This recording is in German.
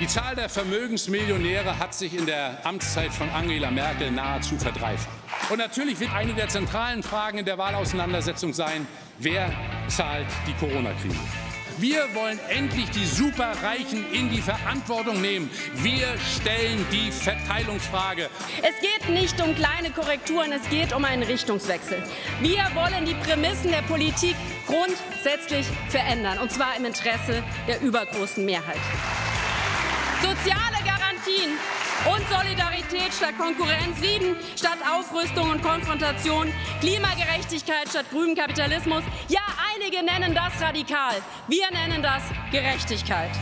Die Zahl der Vermögensmillionäre hat sich in der Amtszeit von Angela Merkel nahezu verdreifacht. Und natürlich wird eine der zentralen Fragen in der Wahlauseinandersetzung sein, wer zahlt die Corona-Krise. Wir wollen endlich die Superreichen in die Verantwortung nehmen. Wir stellen die Verteilungsfrage. Es geht nicht um kleine Korrekturen, es geht um einen Richtungswechsel. Wir wollen die Prämissen der Politik grundsätzlich verändern, und zwar im Interesse der übergroßen Mehrheit. Soziale Garantien und Solidarität statt Konkurrenz, Frieden statt Aufrüstung und Konfrontation, Klimagerechtigkeit statt grünem Kapitalismus. Ja, einige nennen das radikal. Wir nennen das Gerechtigkeit.